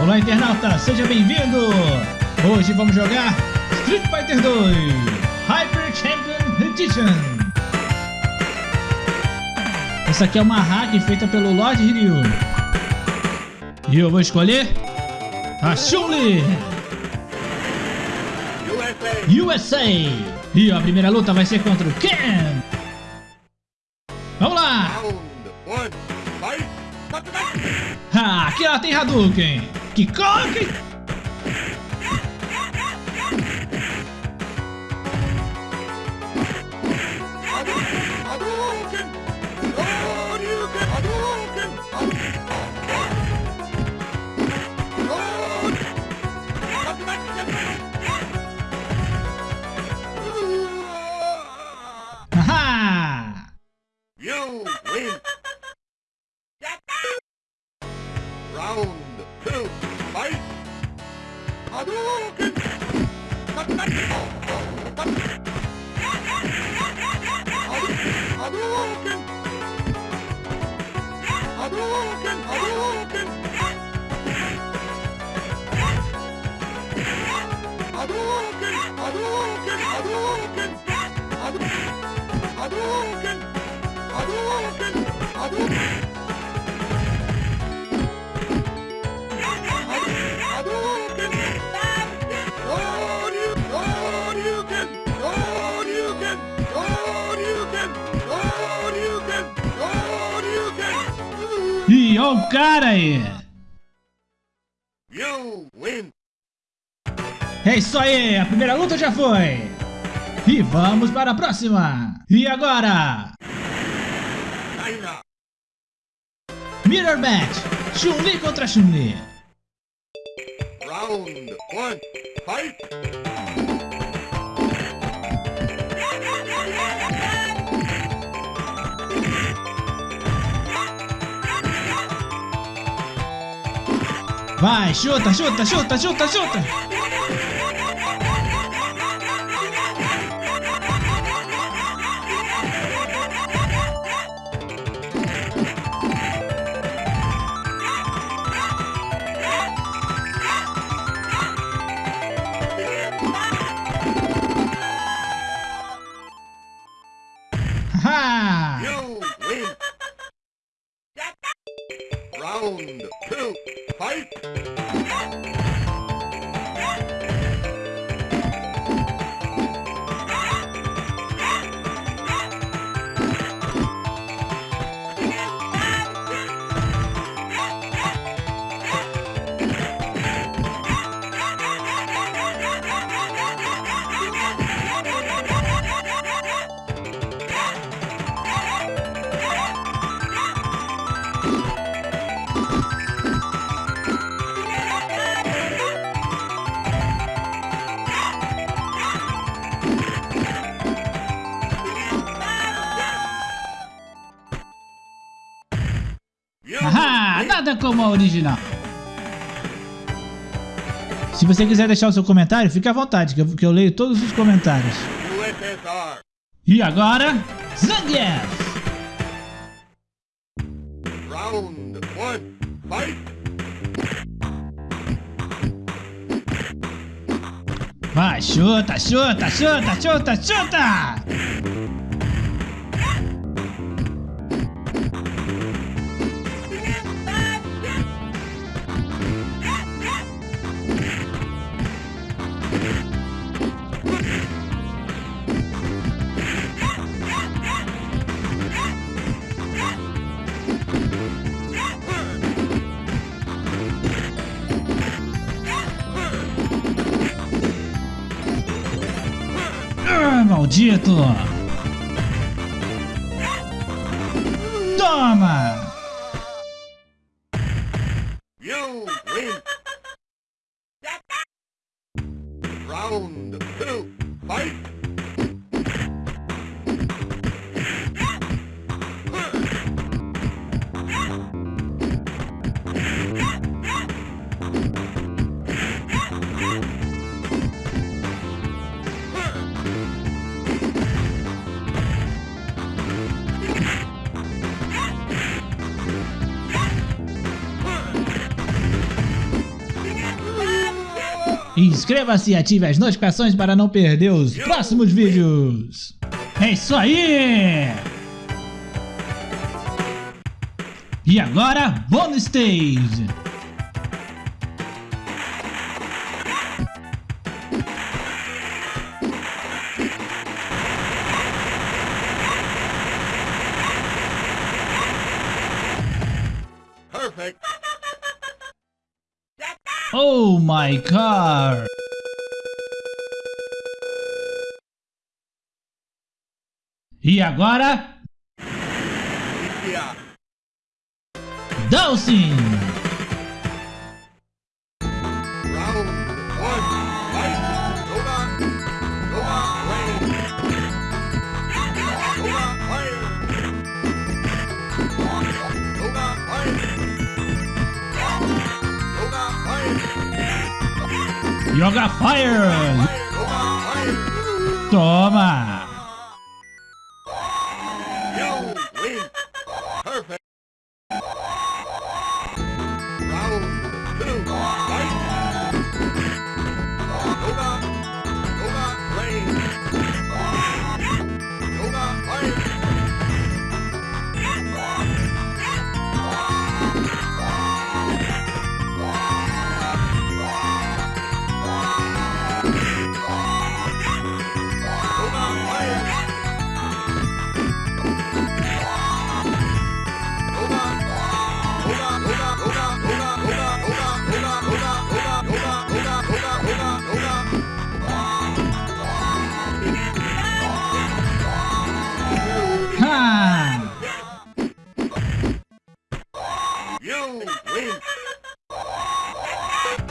Olá internauta, seja bem-vindo! Hoje vamos jogar Street Fighter 2 Hyper Champion Edition Essa aqui é uma hack feita pelo Lord Ryu E eu vou escolher a Chun-Li USA E a primeira luta vai ser contra o Ken Vamos lá! Ah, aqui ela tem Hadouken! Che! E ó o cara aí! You win! É isso aí, a primeira luta já foi! E vamos para a próxima! E agora? Mirror Match! Chun-Li contra Chun-Li! Round one, fight! Vai, chuta, chuta, chuta, chuta, chuta! Original. Se você quiser deixar o seu comentário, fique à vontade, que eu, que eu leio todos os comentários. USSR! E agora, Zangief! Round one, fight! Vai, chuta, chuta, chuta, chuta, chuta! где это? Inscreva-se e ative as notificações para não perder os próximos vídeos. É isso aí! E agora, Bonus Stage! Oh my car! E agora, Yeah. Dawson! Yoga Fire! Toma!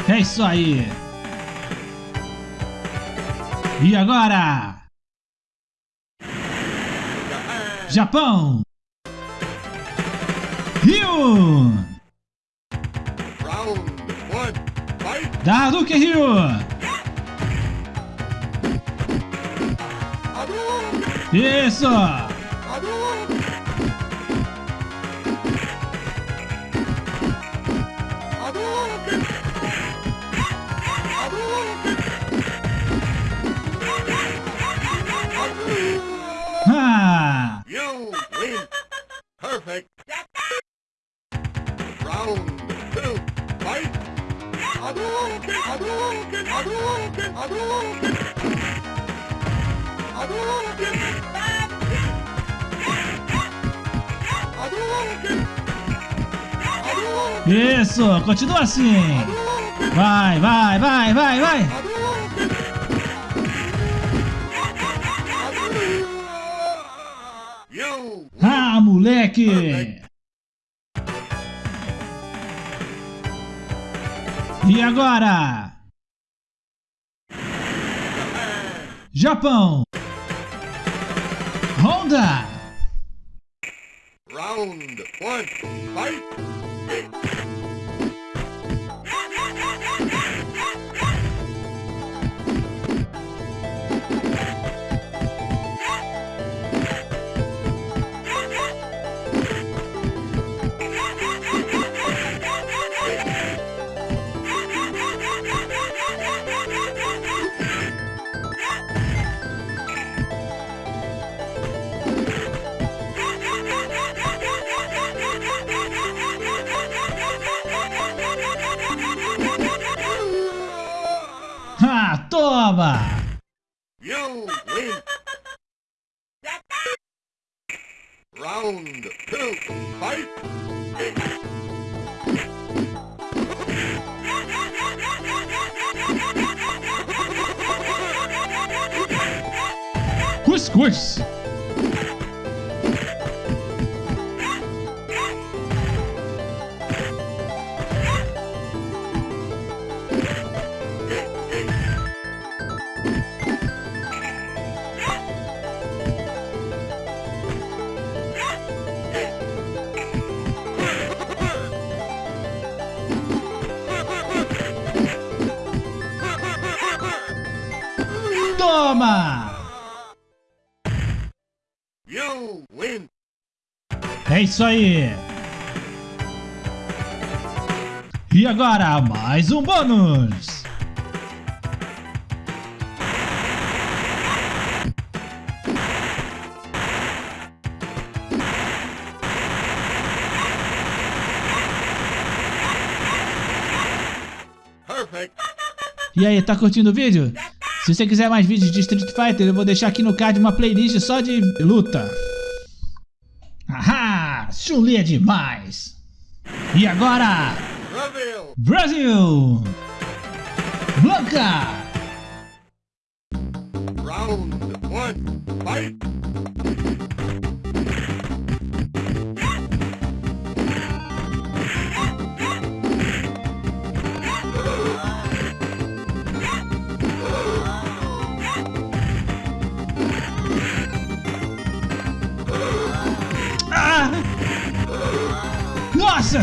É isso aí. E agora? Japão. Rio. Daruke Rio. Isso. You win. Perfect. Round two. Fight. Hadouken. Hadouken. Hadouken. Hadouken. Hadouken. Hadouken. Isso! Continua assim! Vai, vai, vai, vai, vai! Moleque! E agora? Japão! Honda! Round one. Fight. Squish. isso aí. E agora, mais um bônus. E aí, tá curtindo o vídeo? Se você quiser mais vídeos de Street Fighter, eu vou deixar aqui no card uma playlist só de luta. É demais! E agora, Reveal. Brasil! Blanca! Round one. Fight. Nossa!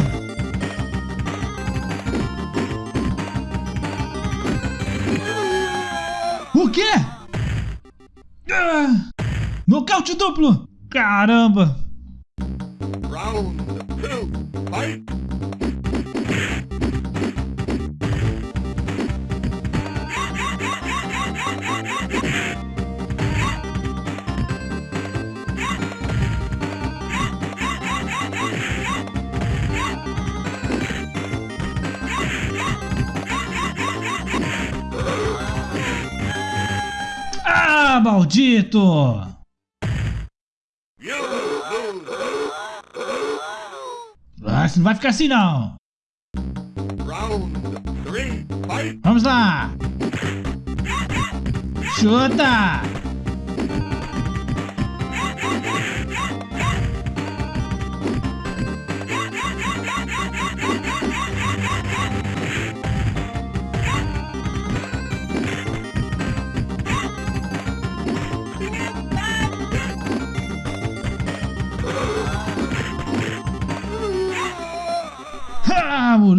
O quê? Ah! Nocaute duplo! Caramba! Maldito! Ah, você não vai ficar assim não! Vamos lá! Chuta!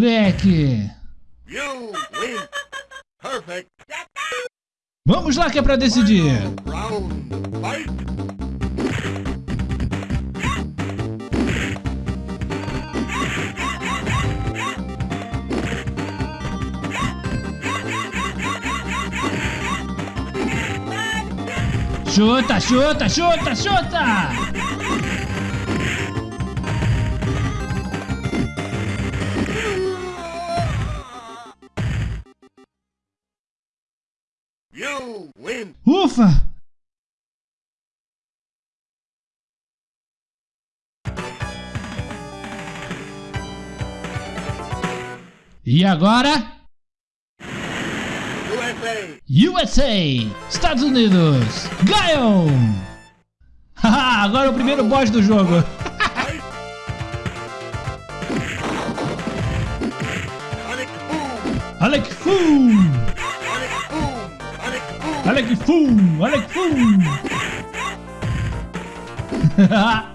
Beck. Vamos lá que é pra decidir. Chuta, chuta, chuta, chuta! E agora? USA. USA! Estados Unidos! Ganham! Haha, agora é o primeiro boss do jogo. Alec Foom! Sonic boom. Alec Foom! Alec Foom!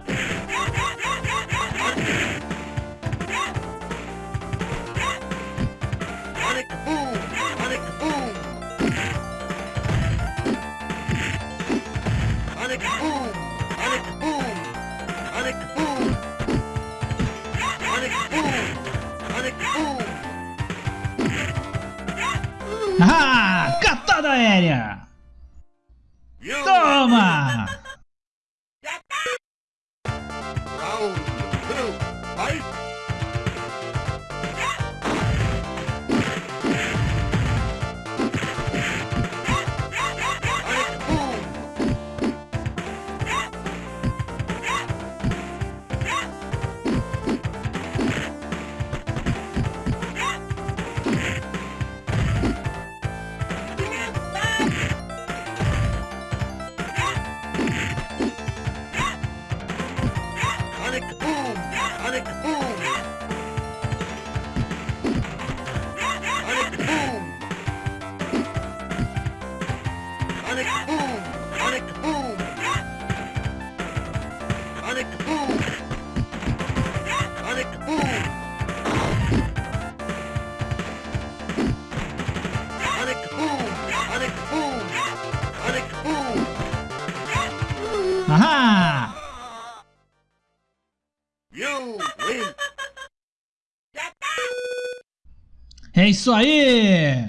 isso aí!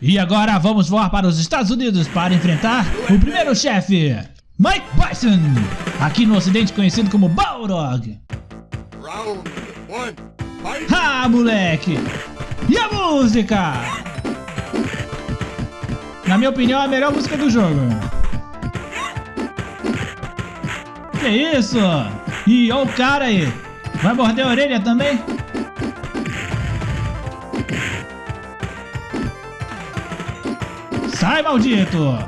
E agora vamos voar para os Estados Unidos para enfrentar o primeiro chefe, Mike Bison, aqui no ocidente conhecido como Balrog. Round one, fight! Ah, moleque! E a música? Na minha opinião, é a melhor música do jogo. Que isso? Ih, olha o cara aí. Vai morder a orelha também? Sai, maldito!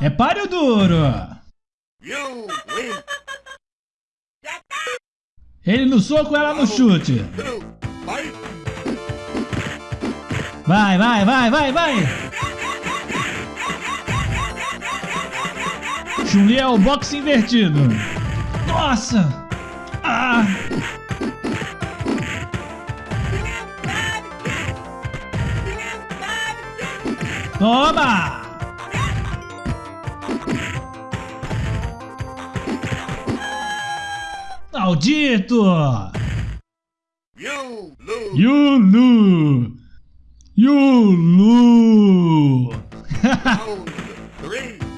É páreo duro! Ele no soco, ela no chute. Vai, vai, vai, vai, vai! Chun-Li é o boxe invertido. Nossa! Ah! Toma! Maldito! Yulu! Yulu!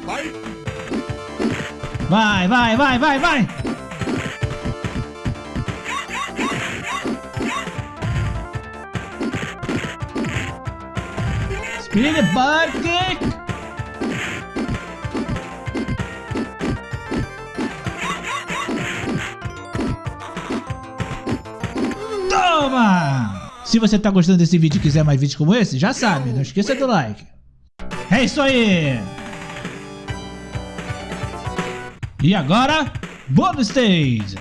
Fight! Vai, vai, vai, vai, vai! Speed kick! Toma! Se você tá gostando desse vídeo e quiser mais vídeos como esse, já sabe, não esqueça do like. É isso aí! E agora, bônus stage!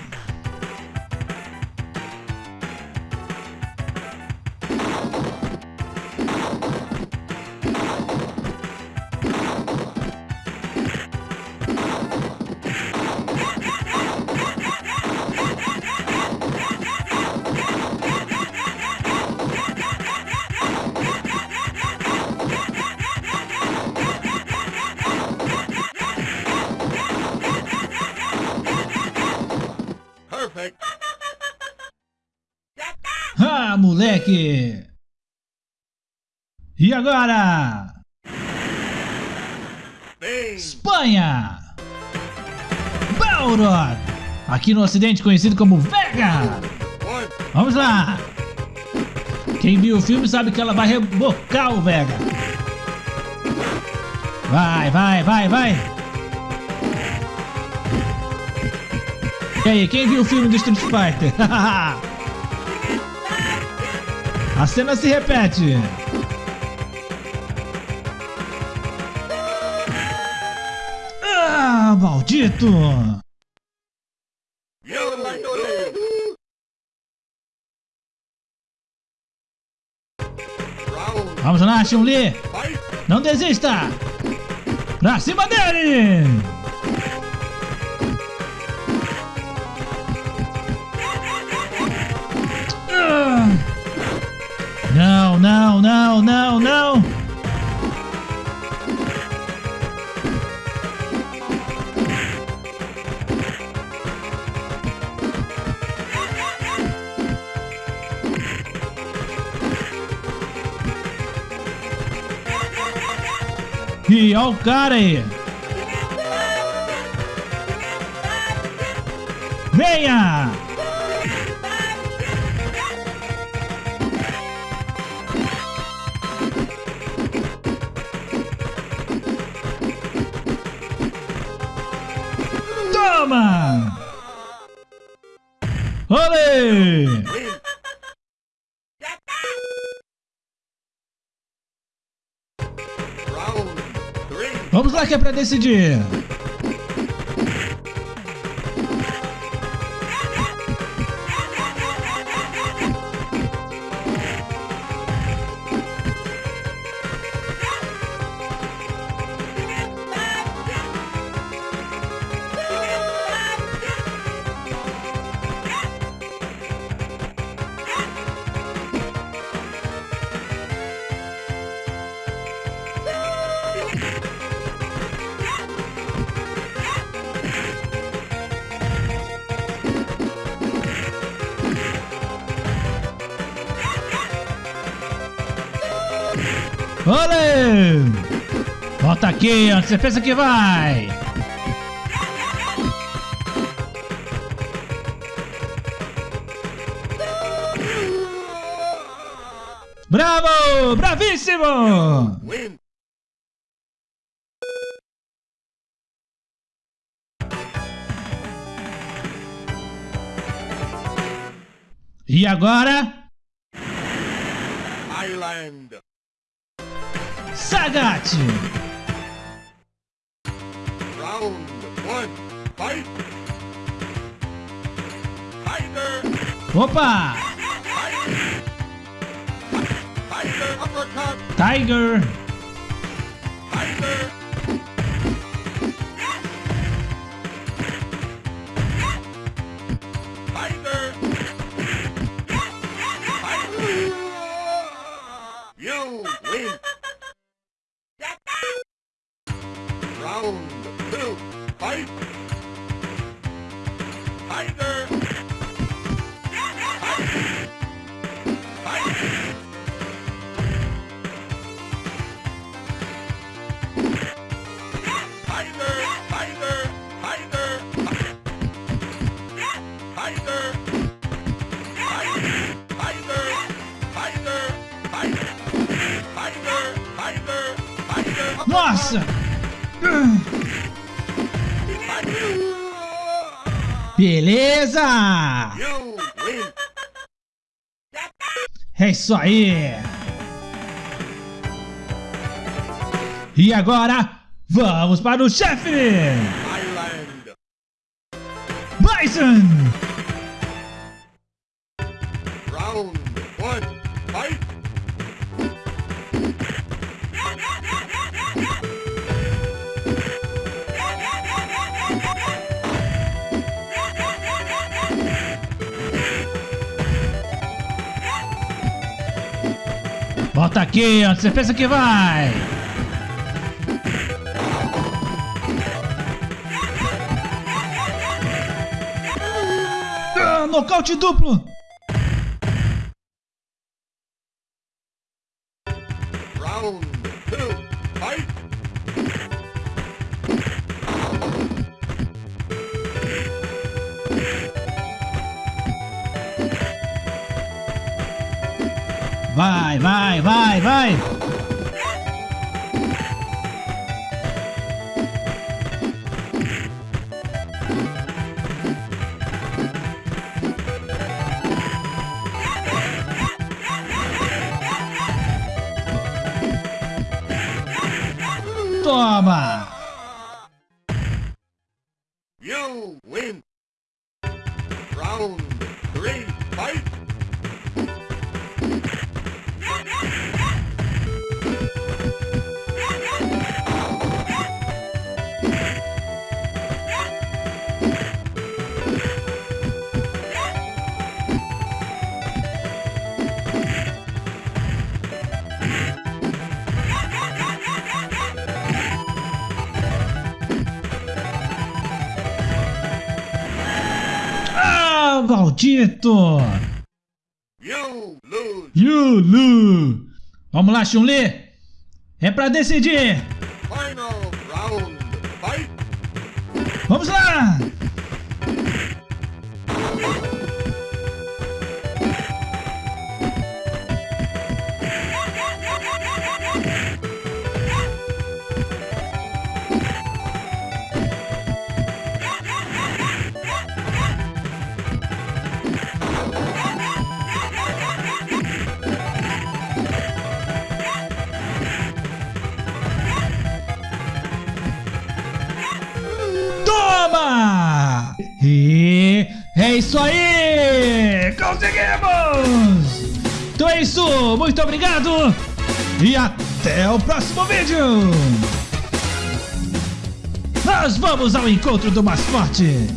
Agora! Espanha! Balrog! Aqui no ocidente conhecido como Vega! Vamos lá! Quem viu o filme sabe que ela vai rebocar o Vega. Vai, vai, vai, vai! E aí, quem viu o filme do Street Fighter? A cena se repete. Round Vamos lá, Chun-Li! Não desista! Pra cima dele! Ah! Não, não, não, não, não! Olha o cara aí! Venha! Vamos lá que é pra decidir! Olê! Volta aqui, onde você pensa que vai? Bravo! Bravíssimo! E agora, Island. Sagat! Round one. Fight. Tiger. Opa! Tiger. Tiger uppercut. Tiger! Tiger. Tiger. Beleza! É isso aí! E agora, vamos para o chefe! Bison! Volta aqui, onde você pensa que vai? Ah, nocaute duplo! Vai, vai, vai! Toma! You win. Round three. Fight. Maldito! You lose. Yulu! Vamos lá, Chun-Li! É pra decidir! Final round. Fight. Vamos lá! Conseguimos! Então é isso, muito obrigado e até o próximo vídeo! Nós vamos ao encontro do mascote!